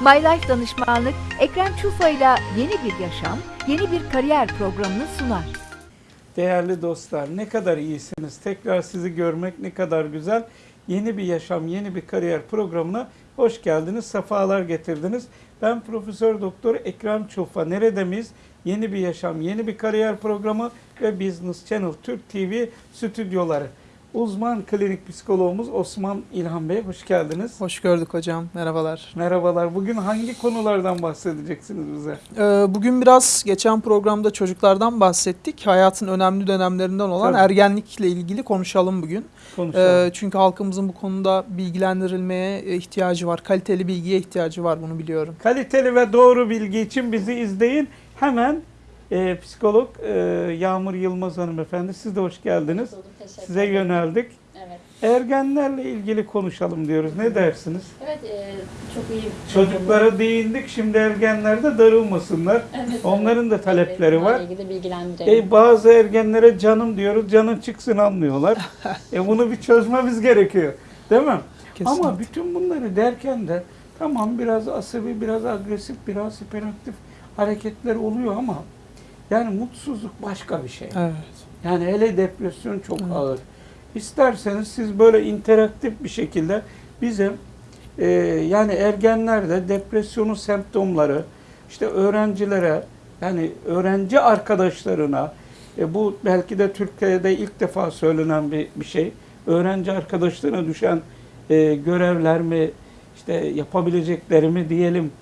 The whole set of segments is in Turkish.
My Life Danışmanlık, Ekrem Çufa ile yeni bir yaşam, yeni bir kariyer programını sunar. Değerli dostlar ne kadar iyisiniz. Tekrar sizi görmek ne kadar güzel. Yeni bir yaşam, yeni bir kariyer programına hoş geldiniz. Sefalar getirdiniz. Ben Profesör Doktor Ekrem Çulfa. Nerede miyiz? Yeni bir yaşam, yeni bir kariyer programı ve Business Channel Türk TV stüdyoları. Uzman klinik psikologumuz Osman İlhan Bey hoş geldiniz. Hoş gördük hocam. Merhabalar. Merhabalar. Bugün hangi konulardan bahsedeceksiniz bize? Ee, bugün biraz geçen programda çocuklardan bahsettik. Hayatın önemli dönemlerinden olan Tabii. ergenlikle ilgili konuşalım bugün. Konuşalım. Ee, çünkü halkımızın bu konuda bilgilendirilmeye ihtiyacı var. Kaliteli bilgiye ihtiyacı var bunu biliyorum. Kaliteli ve doğru bilgi için bizi izleyin. Hemen e, psikolog e, Yağmur Yılmaz hanımefendi siz de hoş geldiniz. Bulduk, teşekkür Size ederim. yöneldik. Evet. Ergenlerle ilgili konuşalım diyoruz. Ne dersiniz? Evet, e, çok iyi. Çocuklara değindik. Şimdi ergenler de darılmasınlar. Evet, Onların da talepleri evet, var. ilgili bilgilendirelim. E, bazı ergenlere canım diyoruz. Canın çıksın anlıyorlar. e, bunu bir çözmemiz gerekiyor. Değil mi? Kesinlikle. Ama bütün bunları derken de tamam biraz asabi, biraz agresif, biraz hiperaktif hareketler oluyor ama yani mutsuzluk başka bir şey. Evet. Yani hele depresyon çok Evet. ağır. İsterseniz siz böyle interaktif bir şekilde bize e, yani ergenlerde depresyonun semptomları işte öğrencilere yani öğrenci arkadaşlarına e, bu belki de Türkiye'de ilk defa söylenen bir, bir şey. Öğrenci arkadaşlarına düşen e, görevler mi işte yapabilecekleri mi diyelim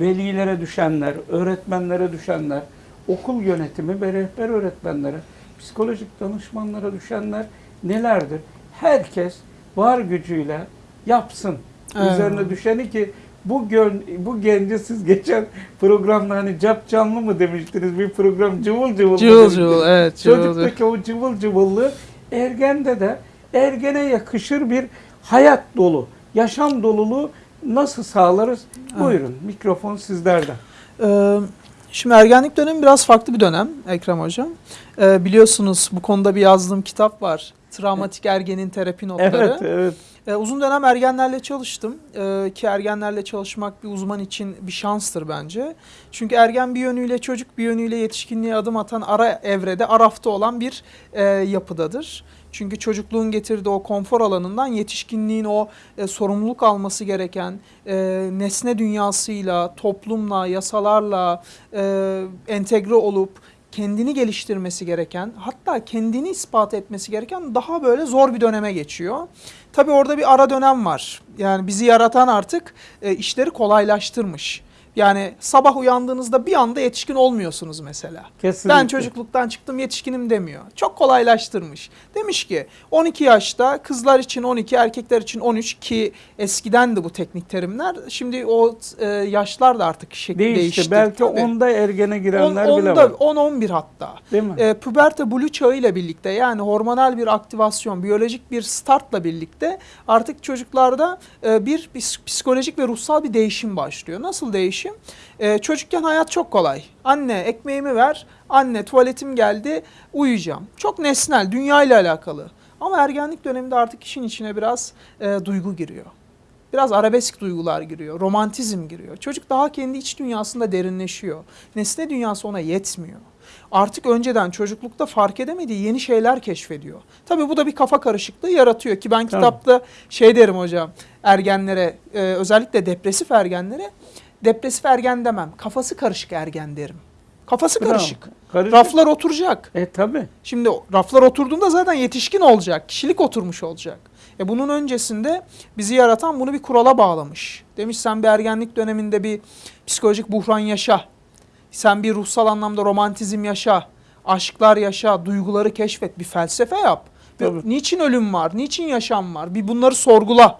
velilere düşenler, öğretmenlere düşenler, okul yönetimi ve rehber öğretmenlere, psikolojik danışmanlara düşenler nelerdir? Herkes var gücüyle yapsın. Evet. Üzerine düşeni ki bu gön, bu genci siz geçen programda hani cap canlı mı demiştiniz bir program cıvıl cıvıl Cıvıl cıvıl evet. Cıvıl. Çocuktaki o cıvıl cıvıllığı ergende de ergene yakışır bir hayat dolu, yaşam doluluğu nasıl sağlarız? Evet. Buyurun mikrofon sizlerden. Ee, Şimdi ergenlik dönemi biraz farklı bir dönem Ekrem Hocam. Ee, biliyorsunuz bu konuda bir yazdığım kitap var. Travmatik ergenin terapi notları. Evet, evet. Ee, uzun dönem ergenlerle çalıştım Ee, ki ergenlerle çalışmak bir uzman için bir şanstır bence. Çünkü ergen bir yönüyle çocuk bir yönüyle yetişkinliğe adım atan ara evrede arafta olan bir e, yapıdadır. Çünkü çocukluğun getirdiği o konfor alanından yetişkinliğin o e, sorumluluk alması gereken e, nesne dünyasıyla, toplumla, yasalarla e, entegre olup kendini geliştirmesi gereken, hatta kendini ispat etmesi gereken daha böyle zor bir döneme geçiyor. Tabii orada bir ara dönem var. Yani bizi yaratan artık e, işleri kolaylaştırmış. Yani sabah uyandığınızda bir anda yetişkin olmuyorsunuz mesela. Kesinlikle. Ben çocukluktan çıktım yetişkinim demiyor. Çok kolaylaştırmış. Demiş ki 12 yaşta kızlar için 12 erkekler için 13 ki eskiden de bu teknik terimler. Şimdi o e, yaşlar da artık şekli değişti. değişti. Belki Tabii. onda ergene girenler On- bile var. 10-11 hatta. Değil mi? E, puberte blue çağı ile birlikte yani hormonal bir aktivasyon, biyolojik bir startla birlikte artık çocuklarda e, bir psikolojik ve ruhsal bir değişim başlıyor. Nasıl değişim? E, çocukken hayat çok kolay. Anne ekmeğimi ver, anne tuvaletim geldi, uyuyacağım. Çok nesnel, dünya ile alakalı. Ama ergenlik döneminde artık işin içine biraz e, duygu giriyor. Biraz arabesk duygular giriyor, romantizm giriyor. Çocuk daha kendi iç dünyasında derinleşiyor. Nesne dünyası ona yetmiyor. Artık önceden çocuklukta fark edemediği yeni şeyler keşfediyor. Tabii bu da bir kafa karışıklığı yaratıyor ki ben kitapta şey derim hocam ergenlere e, özellikle depresif ergenlere depresif ergen demem kafası karışık ergen derim. Kafası Bravo. karışık. Karışık. Raflar oturacak. E tabi. Şimdi raflar oturduğunda zaten yetişkin olacak, kişilik oturmuş olacak. E bunun öncesinde bizi yaratan bunu bir kurala bağlamış. Demiş sen bir ergenlik döneminde bir psikolojik buhran yaşa. Sen bir ruhsal anlamda romantizm yaşa. Aşklar yaşa, duyguları keşfet, bir felsefe yap. Tabii. niçin ölüm var, niçin yaşam var? Bir bunları sorgula.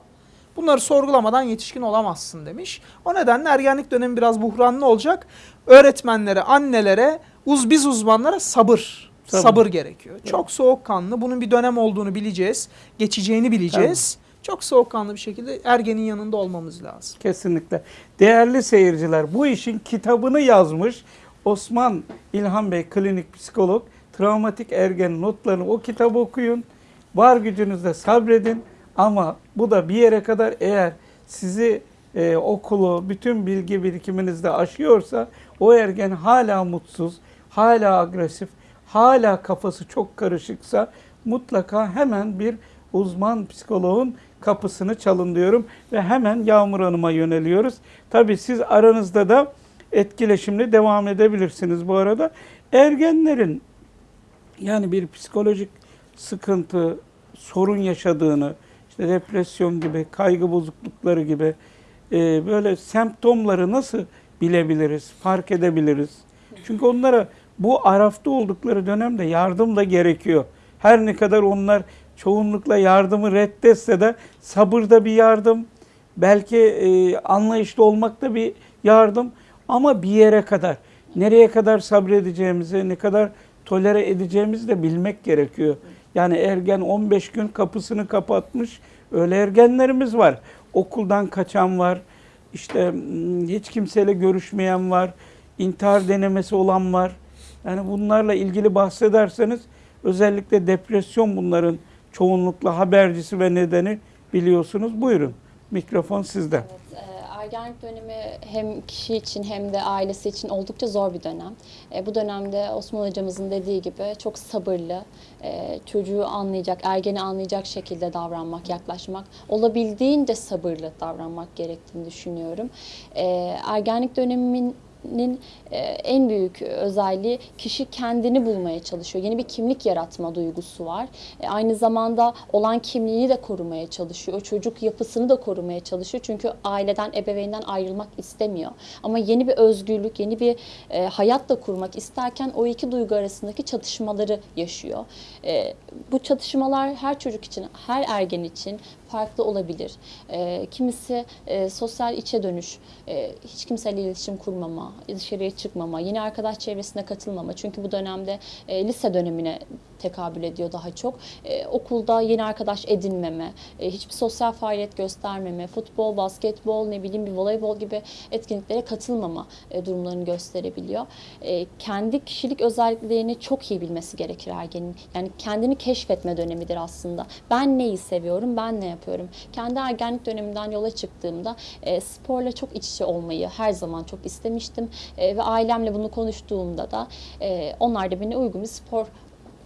Bunları sorgulamadan yetişkin olamazsın demiş. O nedenle ergenlik dönemi biraz buhranlı olacak. Öğretmenlere, annelere, uz biz uzmanlara sabır. Sabır. Sabır, gerekiyor. Çok soğukkanlı. Bunun bir dönem olduğunu bileceğiz. Geçeceğini bileceğiz. Çok soğukkanlı bir şekilde ergenin yanında olmamız lazım. Kesinlikle. Değerli seyirciler bu işin kitabını yazmış Osman İlhan Bey klinik psikolog. Travmatik ergen notlarını o kitabı okuyun. Var gücünüzle sabredin ama bu da bir yere kadar eğer sizi e, okulu, bütün bilgi birikiminizde aşıyorsa o ergen hala mutsuz, hala agresif, hala kafası çok karışıksa mutlaka hemen bir uzman psikoloğun kapısını çalın diyorum ve hemen Yağmur Hanım'a yöneliyoruz. Tabii siz aranızda da etkileşimle devam edebilirsiniz bu arada. Ergenlerin yani bir psikolojik sıkıntı, sorun yaşadığını, depresyon gibi, kaygı bozuklukları gibi e, böyle semptomları nasıl bilebiliriz, fark edebiliriz? Çünkü onlara bu arafta oldukları dönemde yardım da gerekiyor. Her ne kadar onlar çoğunlukla yardımı reddetse de sabırda bir yardım, belki e, anlayışlı olmakta bir yardım ama bir yere kadar. Nereye kadar sabredeceğimizi, ne kadar tolere edeceğimizi de bilmek gerekiyor. Yani ergen 15 gün kapısını kapatmış öyle ergenlerimiz var. Okuldan kaçan var, işte hiç kimseyle görüşmeyen var, intihar denemesi olan var. Yani bunlarla ilgili bahsederseniz özellikle depresyon bunların çoğunlukla habercisi ve nedeni biliyorsunuz. Buyurun mikrofon sizde. Evet, ergenlik dönemi hem kişi için hem de ailesi için oldukça zor bir dönem. E, bu dönemde Osman hocamızın dediği gibi çok sabırlı, e, çocuğu anlayacak, ergeni anlayacak şekilde davranmak, yaklaşmak, olabildiğince sabırlı davranmak gerektiğini düşünüyorum. E, ergenlik döneminin nin e, en büyük özelliği kişi kendini bulmaya çalışıyor. Yeni bir kimlik yaratma duygusu var. E, Aynı zamanda olan kimliğini de korumaya çalışıyor. Çocuk yapısını da korumaya çalışıyor. Çünkü aileden, ebeveynden ayrılmak istemiyor. Ama yeni bir özgürlük, yeni bir e, hayat da kurmak isterken o iki duygu arasındaki çatışmaları yaşıyor. Bu çatışmalar her çocuk için, her ergen için farklı olabilir. E, kimisi e, sosyal içe dönüş, e, hiç kimseyle iletişim kurmama, dışarıya çıkmama, yeni arkadaş çevresine katılmama. Çünkü bu dönemde e, lise dönemine tekabül ediyor daha çok. E, okulda yeni arkadaş edinmeme, e, hiçbir sosyal faaliyet göstermeme, futbol, basketbol, ne bileyim bir voleybol gibi etkinliklere katılmama e, durumlarını gösterebiliyor. E, kendi kişilik özelliklerini çok iyi bilmesi gerekir ergenin. Yani kendini keşfetme dönemidir aslında. Ben neyi seviyorum, ben ne yapıyorum? Kendi ergenlik döneminden yola çıktığımda e, sporla çok iç içe olmayı her zaman çok istemiştim. E, ve ailemle bunu konuştuğumda da e, onlar da beni uygun bir spor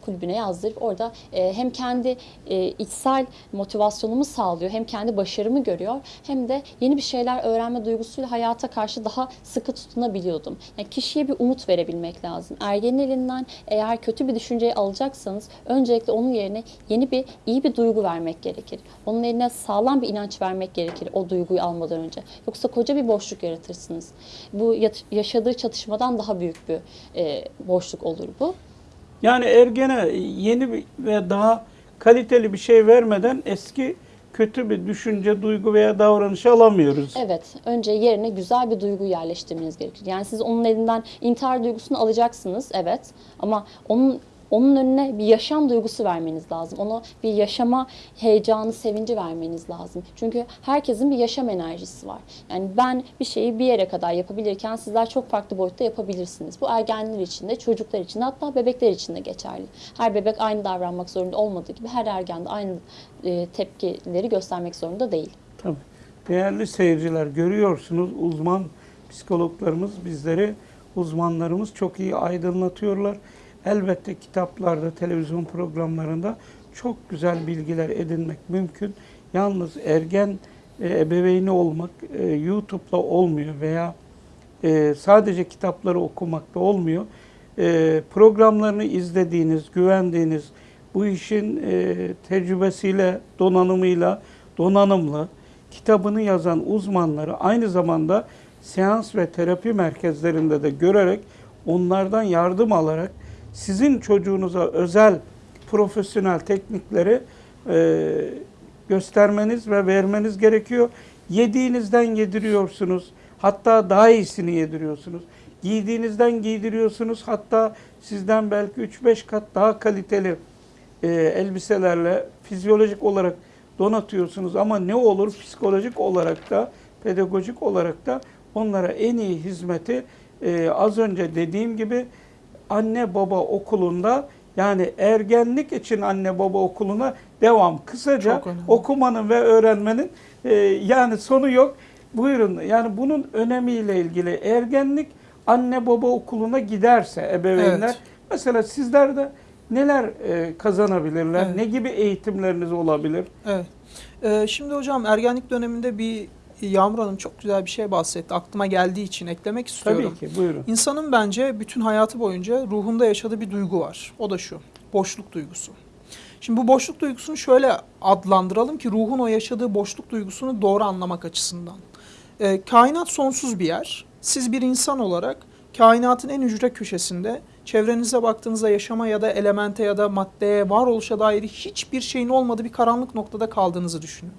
kulübüne yazdırıp orada e, hem kendi e, içsel motivasyonumu sağlıyor hem kendi başarımı görüyor hem de yeni bir şeyler öğrenme duygusuyla hayata karşı daha sıkı tutunabiliyordum. Yani kişiye bir umut verebilmek lazım. Ergenin elinden eğer kötü bir düşünceyi alacaksanız öncelikle onun yerine yeni bir iyi bir duygu vermek gerekir. Onun eline sağlam bir inanç vermek gerekir o duyguyu almadan önce. Yoksa koca bir boşluk yaratırsınız. Bu yaşadığı çatışmadan daha büyük bir e, boşluk olur bu. Yani ergene yeni ve daha kaliteli bir şey vermeden eski kötü bir düşünce, duygu veya davranışı alamıyoruz. Evet, önce yerine güzel bir duygu yerleştirmeniz gerekir. Yani siz onun elinden intihar duygusunu alacaksınız, evet. Ama onun onun önüne bir yaşam duygusu vermeniz lazım. Ona bir yaşama heyecanı, sevinci vermeniz lazım. Çünkü herkesin bir yaşam enerjisi var. Yani ben bir şeyi bir yere kadar yapabilirken sizler çok farklı boyutta yapabilirsiniz. Bu ergenler için de, çocuklar için de hatta bebekler için de geçerli. Her bebek aynı davranmak zorunda olmadığı gibi her ergen de aynı e, tepkileri göstermek zorunda değil. Tabii. Değerli seyirciler görüyorsunuz uzman psikologlarımız bizleri, uzmanlarımız çok iyi aydınlatıyorlar. Elbette kitaplarda, televizyon programlarında çok güzel bilgiler edinmek mümkün. Yalnız ergen e, ebeveyni olmak e, YouTube'la olmuyor veya e, sadece kitapları okumakta olmuyor. E, programlarını izlediğiniz, güvendiğiniz, bu işin e, tecrübesiyle, donanımıyla, donanımlı, kitabını yazan uzmanları aynı zamanda seans ve terapi merkezlerinde de görerek, onlardan yardım alarak sizin çocuğunuza özel profesyonel teknikleri e, göstermeniz ve vermeniz gerekiyor. Yediğinizden yediriyorsunuz. Hatta daha iyisini yediriyorsunuz. Giydiğinizden giydiriyorsunuz. Hatta sizden belki 3-5 kat daha kaliteli e, elbiselerle fizyolojik olarak donatıyorsunuz. Ama ne olur psikolojik olarak da pedagojik olarak da onlara en iyi hizmeti e, az önce dediğim gibi anne baba okulunda yani ergenlik için anne baba okuluna devam. Kısaca okumanın ve öğrenmenin e, yani sonu yok. Buyurun. Yani bunun önemiyle ilgili ergenlik anne baba okuluna giderse ebeveynler Evet. mesela sizler de neler e, kazanabilirler? Evet. Ne gibi eğitimleriniz olabilir? Evet. Ee, şimdi hocam ergenlik döneminde bir Yağmur Hanım çok güzel bir şey bahsetti. Aklıma geldiği için eklemek istiyorum. Tabii ki. Buyurun. İnsanın bence bütün hayatı boyunca ruhunda yaşadığı bir duygu var. O da şu. Boşluk duygusu. Şimdi bu boşluk duygusunu şöyle adlandıralım ki ruhun o yaşadığı boşluk duygusunu doğru anlamak açısından. Ee, kainat sonsuz bir yer. Siz bir insan olarak kainatın en ücre köşesinde çevrenize baktığınızda yaşama ya da elemente ya da maddeye, varoluşa dair hiçbir şeyin olmadığı bir karanlık noktada kaldığınızı düşünün.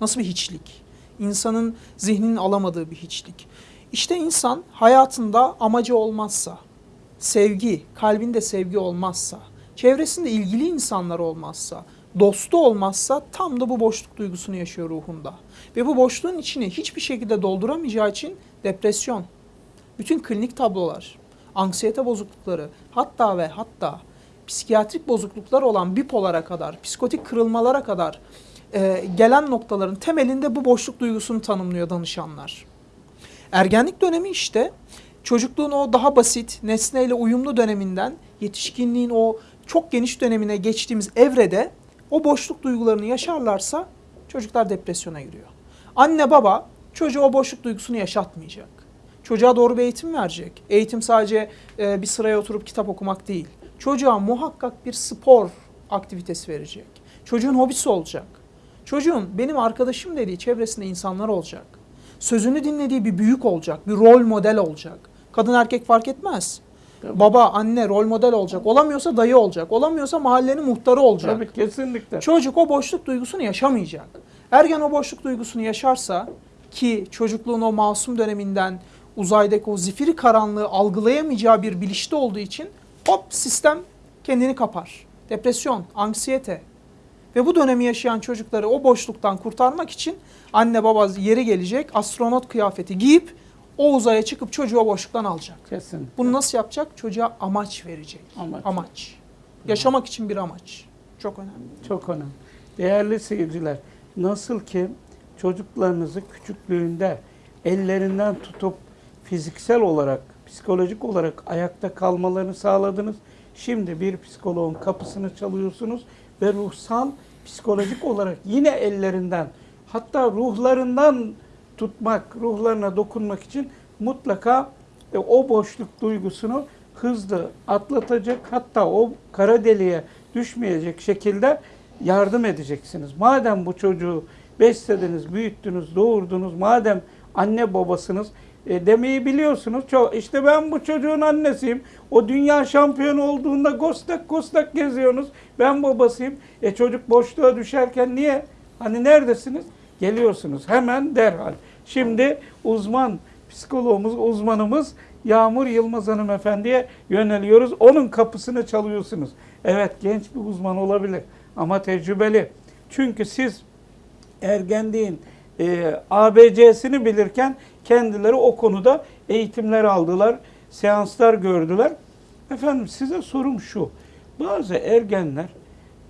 Nasıl bir hiçlik? İnsanın zihninin alamadığı bir hiçlik. İşte insan hayatında amacı olmazsa, sevgi, kalbinde sevgi olmazsa, çevresinde ilgili insanlar olmazsa, dostu olmazsa tam da bu boşluk duygusunu yaşıyor ruhunda. Ve bu boşluğun içini hiçbir şekilde dolduramayacağı için depresyon, bütün klinik tablolar, anksiyete bozuklukları, hatta ve hatta psikiyatrik bozukluklar olan bipolara kadar, psikotik kırılmalara kadar e, gelen noktaların temelinde bu boşluk duygusunu tanımlıyor danışanlar. Ergenlik dönemi işte çocukluğun o daha basit, nesneyle uyumlu döneminden yetişkinliğin o çok geniş dönemine geçtiğimiz evrede o boşluk duygularını yaşarlarsa çocuklar depresyona giriyor. Anne baba çocuğa o boşluk duygusunu yaşatmayacak. Çocuğa doğru bir eğitim verecek. Eğitim sadece e, bir sıraya oturup kitap okumak değil. Çocuğa muhakkak bir spor aktivitesi verecek. Çocuğun hobisi olacak. Çocuğun benim arkadaşım dediği çevresinde insanlar olacak. Sözünü dinlediği bir büyük olacak, bir rol model olacak. Kadın erkek fark etmez. Tabii. Baba, anne rol model olacak. Olamıyorsa dayı olacak. Olamıyorsa mahallenin muhtarı olacak. Tabii kesinlikle. Çocuk o boşluk duygusunu yaşamayacak. Ergen o boşluk duygusunu yaşarsa ki çocukluğun o masum döneminden uzaydaki o zifiri karanlığı algılayamayacağı bir bilinçte olduğu için hop sistem kendini kapar. Depresyon, anksiyete ve bu dönemi yaşayan çocukları o boşluktan kurtarmak için anne baba yeri gelecek astronot kıyafeti giyip o uzaya çıkıp çocuğu boşluktan alacak. Kesinlikle. Bunu nasıl yapacak? Çocuğa amaç verecek. Amaç. Amaç. Yaşamak için bir amaç. Çok önemli. Çok önemli. Değerli seyirciler, nasıl ki çocuklarınızı küçüklüğünde ellerinden tutup fiziksel olarak, psikolojik olarak ayakta kalmalarını sağladınız. Şimdi bir psikoloğun kapısını çalıyorsunuz ve ruhsal, psikolojik olarak yine ellerinden, hatta ruhlarından tutmak, ruhlarına dokunmak için mutlaka e, o boşluk duygusunu hızlı atlatacak, hatta o kara deliğe düşmeyecek şekilde yardım edeceksiniz. Madem bu çocuğu beslediniz, büyüttünüz, doğurdunuz, madem anne babasınız e, demeyi biliyorsunuz. Çok, işte ben bu çocuğun annesiyim. O dünya şampiyonu olduğunda gostak gostak geziyorsunuz. Ben babasıyım. E çocuk boşluğa düşerken niye? Hani neredesiniz? Geliyorsunuz hemen derhal. Şimdi uzman psikologumuz, uzmanımız Yağmur Yılmaz hanımefendiye yöneliyoruz. Onun kapısını çalıyorsunuz. Evet genç bir uzman olabilir ama tecrübeli. Çünkü siz ergenliğin e, ABC'sini bilirken kendileri o konuda eğitimler aldılar, seanslar gördüler. Efendim size sorum şu. Bazı ergenler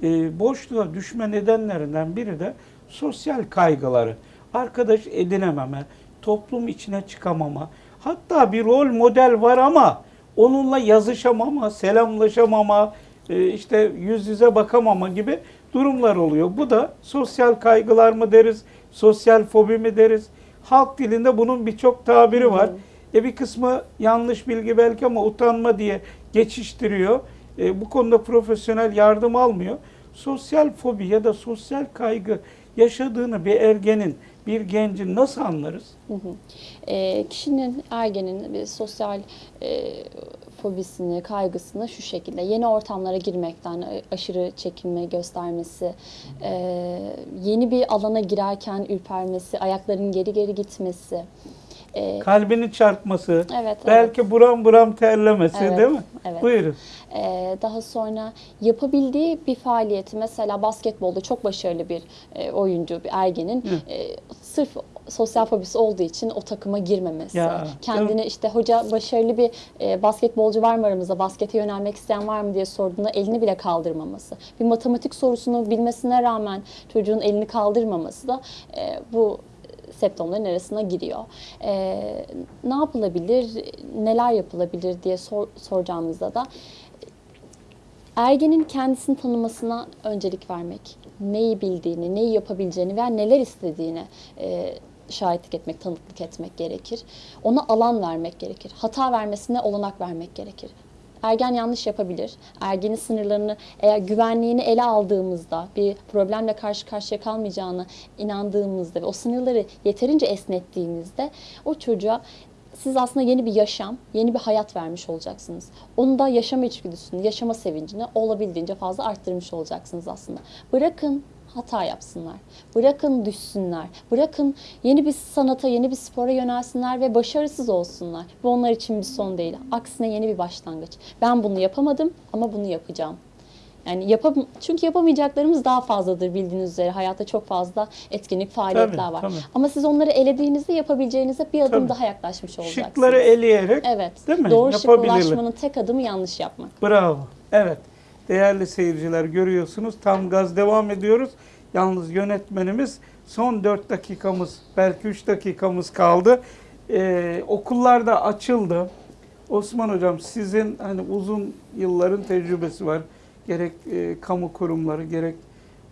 e, boşluğa düşme nedenlerinden biri de sosyal kaygıları. Arkadaş edinememe, toplum içine çıkamama. Hatta bir rol model var ama onunla yazışamama, selamlaşamama, e, işte yüz yüze bakamama gibi durumlar oluyor. Bu da sosyal kaygılar mı deriz, sosyal fobi mi deriz? Halk dilinde bunun birçok tabiri var. E bir kısmı yanlış bilgi belki ama utanma diye geçiştiriyor. E, bu konuda profesyonel yardım almıyor. Sosyal fobi ya da sosyal kaygı yaşadığını bir ergenin, bir gencin nasıl anlarız? Hı hı. E, kişinin, ergenin bir sosyal e, fobisini, kaygısını şu şekilde yeni ortamlara girmekten e, aşırı çekinme göstermesi, e, yeni bir alana girerken ürpermesi, ayaklarının geri geri gitmesi. E, Kalbini çarpması, evet, evet. belki buram buram terlemesi Evet, değil mi? evet. Buyurun. Ee, daha sonra yapabildiği bir faaliyeti mesela basketbolda çok başarılı bir e, oyuncu, bir ergenin e, sırf sosyal fobisi olduğu için o takıma girmemesi. Ya, Kendine işte hoca başarılı bir e, basketbolcu var mı aramızda, baskete yönelmek isteyen var mı diye sorduğunda elini bile kaldırmaması. Bir matematik sorusunu bilmesine rağmen çocuğun elini kaldırmaması da e, bu septomların arasına giriyor. Ee, ne yapılabilir, neler yapılabilir diye sor, soracağımızda da ergenin kendisini tanımasına öncelik vermek, neyi bildiğini, neyi yapabileceğini veya neler istediğini e, şahitlik etmek, tanıklık etmek gerekir. Ona alan vermek gerekir. Hata vermesine olanak vermek gerekir. Ergen yanlış yapabilir. Ergenin sınırlarını eğer güvenliğini ele aldığımızda bir problemle karşı karşıya kalmayacağını inandığımızda ve o sınırları yeterince esnettiğimizde o çocuğa siz aslında yeni bir yaşam, yeni bir hayat vermiş olacaksınız. Onun da yaşama içgüdüsünü, yaşama sevincini olabildiğince fazla arttırmış olacaksınız aslında. Bırakın hata yapsınlar. Bırakın düşsünler. Bırakın yeni bir sanata, yeni bir spora yönelsinler ve başarısız olsunlar. Bu onlar için bir son değil. Aksine yeni bir başlangıç. Ben bunu yapamadım ama bunu yapacağım. Yani yapam çünkü yapamayacaklarımız daha fazladır bildiğiniz üzere. Hayatta çok fazla etkinlik, faaliyetler Tabii, var. tabii. Ama siz onları elediğinizde yapabileceğinize bir adım Tabii. daha yaklaşmış olacaksınız. Şıkları eleyerek Evet. Değil mi? Doğru Yapabilirler. ulaşmanın tek adımı yanlış yapmak. Bravo. Evet. Değerli seyirciler görüyorsunuz. Tam gaz devam ediyoruz. Yalnız yönetmenimiz son 4 dakikamız, belki 3 dakikamız kaldı. Ee, okullar da açıldı. Osman Hocam sizin hani uzun yılların tecrübesi var. Gerek e, kamu kurumları, gerek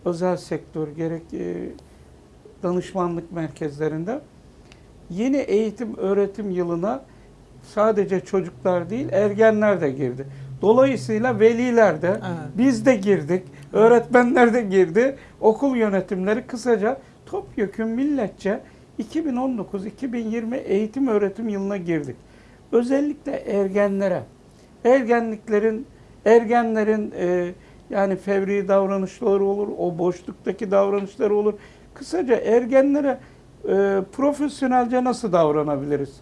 özel sektör, gerek e, danışmanlık merkezlerinde. Yeni eğitim öğretim yılına sadece çocuklar değil ergenler de girdi. Dolayısıyla veliler de Evet. biz de girdik, öğretmenler de girdi, okul yönetimleri kısaca topyekun milletçe 2019-2020 eğitim öğretim yılına girdik. Özellikle ergenlere, ergenliklerin, ergenlerin e, yani fevri davranışları olur, o boşluktaki davranışları olur. Kısaca ergenlere e, profesyonelce nasıl davranabiliriz?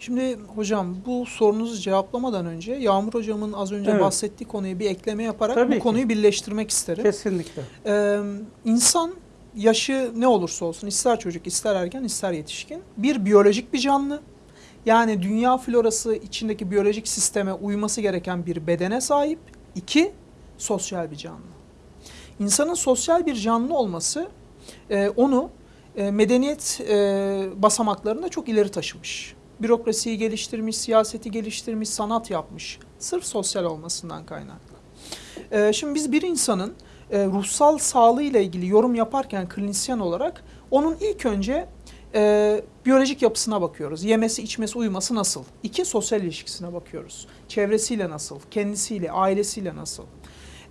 Şimdi hocam bu sorunuzu cevaplamadan önce Yağmur hocamın az önce Evet. bahsettiği konuya bir ekleme yaparak Tabii bu ki. konuyu birleştirmek isterim. Kesinlikle. Ee, insan yaşı ne olursa olsun ister çocuk ister ergen ister yetişkin bir biyolojik bir canlı. Yani dünya florası içindeki biyolojik sisteme uyması gereken bir bedene sahip. İki, sosyal bir canlı. İnsanın sosyal bir canlı olması e, onu e, medeniyet e, basamaklarında çok ileri taşımış. Bürokrasiyi geliştirmiş, siyaseti geliştirmiş, sanat yapmış. Sırf sosyal olmasından kaynaklı. E, şimdi biz bir insanın e, ruhsal sağlığı ile ilgili yorum yaparken klinisyen olarak onun ilk önce e, biyolojik yapısına bakıyoruz. Yemesi, içmesi, uyuması nasıl? İki, sosyal ilişkisine bakıyoruz. Çevresiyle nasıl? Kendisiyle, ailesiyle nasıl?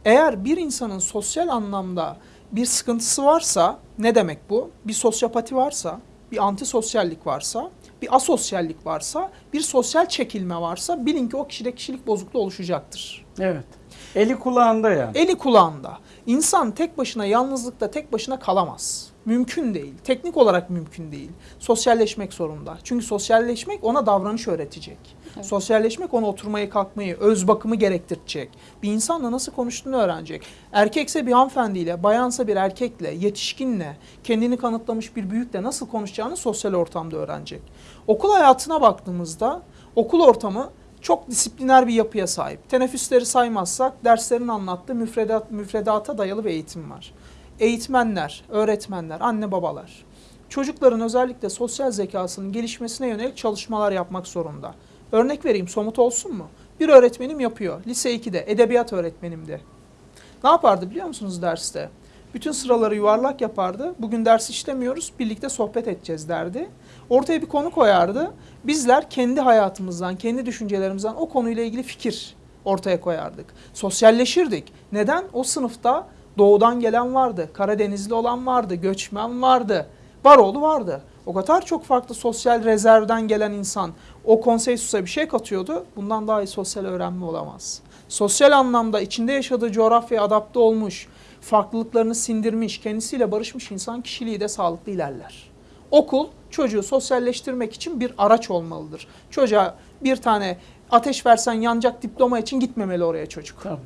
Eğer bir insanın sosyal anlamda bir sıkıntısı varsa ne demek bu? Bir sosyopati varsa, bir antisosyallik varsa, bir asosyallik varsa, bir sosyal çekilme varsa bilin ki o kişide kişilik bozukluğu oluşacaktır. Evet. Eli kulağında yani. Eli kulağında. İnsan tek başına yalnızlıkta tek başına kalamaz. Mümkün değil. Teknik olarak mümkün değil. Sosyalleşmek zorunda. Çünkü sosyalleşmek ona davranış öğretecek. Evet. Sosyalleşmek ona oturmayı, kalkmayı, öz bakımı gerektirecek. Bir insanla nasıl konuştuğunu öğrenecek. Erkekse bir hanımefendiyle, bayansa bir erkekle, yetişkinle, kendini kanıtlamış bir büyükle nasıl konuşacağını sosyal ortamda öğrenecek. Okul hayatına baktığımızda okul ortamı çok disipliner bir yapıya sahip. Teneffüsleri saymazsak derslerin anlattığı müfredat, müfredata dayalı bir eğitim var. Eğitmenler, öğretmenler, anne babalar çocukların özellikle sosyal zekasının gelişmesine yönelik çalışmalar yapmak zorunda. Örnek vereyim somut olsun mu? Bir öğretmenim yapıyor. Lise 2'de edebiyat öğretmenimdi. Ne yapardı biliyor musunuz derste? Bütün sıraları yuvarlak yapardı. Bugün ders işlemiyoruz, birlikte sohbet edeceğiz derdi. Ortaya bir konu koyardı. Bizler kendi hayatımızdan, kendi düşüncelerimizden o konuyla ilgili fikir ortaya koyardık. Sosyalleşirdik. Neden? O sınıfta doğudan gelen vardı, Karadenizli olan vardı, göçmen vardı, Baroğlu vardı. O kadar çok farklı sosyal rezervden gelen insan o konseysusa bir şey katıyordu. Bundan daha iyi sosyal öğrenme olamaz. Sosyal anlamda içinde yaşadığı coğrafyaya adapte olmuş, farklılıklarını sindirmiş, kendisiyle barışmış insan kişiliği de sağlıklı ilerler. Okul çocuğu sosyalleştirmek için bir araç olmalıdır. Çocuğa bir tane ateş versen yanacak diploma için gitmemeli oraya çocuk. Tamam.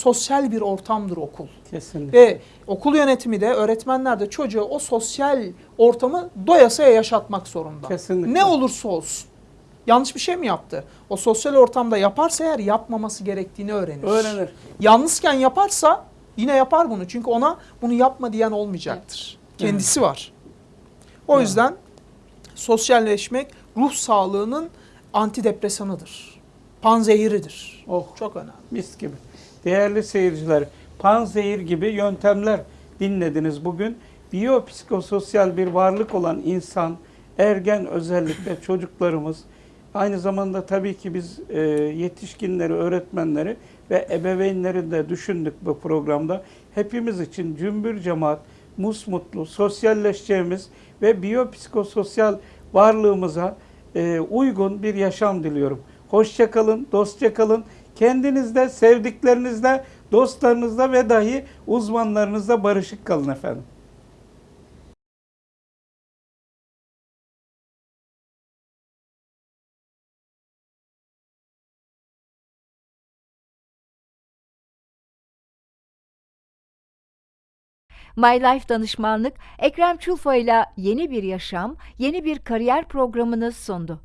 Sosyal bir ortamdır okul. Kesinlikle. Ve okul yönetimi de öğretmenler de çocuğa o sosyal ortamı doyasıya yaşatmak zorunda. Kesinlikle. Ne olursa olsun. Yanlış bir şey mi yaptı? O sosyal ortamda yaparsa eğer yapmaması gerektiğini öğrenir. Öğrenir. Yalnızken yaparsa yine yapar bunu. Çünkü ona bunu yapma diyen olmayacaktır. Kendisi var. O Evet. yüzden sosyalleşmek ruh sağlığının antidepresanıdır. Panzehiridir. Oh Çok önemli. mis gibi. Değerli seyirciler, panzehir gibi yöntemler dinlediniz bugün. Biyopsikososyal bir varlık olan insan, ergen özellikle çocuklarımız, aynı zamanda tabii ki biz e, yetişkinleri, öğretmenleri ve ebeveynleri de düşündük bu programda. Hepimiz için cümbür cemaat, musmutlu, sosyalleşeceğimiz ve biyopsikososyal varlığımıza e, uygun bir yaşam diliyorum. Hoşça kalın, dostça kalın. Kendinizde, sevdiklerinizle, dostlarınızla ve dahi uzmanlarınızla barışık kalın efendim. My Life Danışmanlık Ekrem Çulfa ile yeni bir yaşam, yeni bir kariyer programını sundu.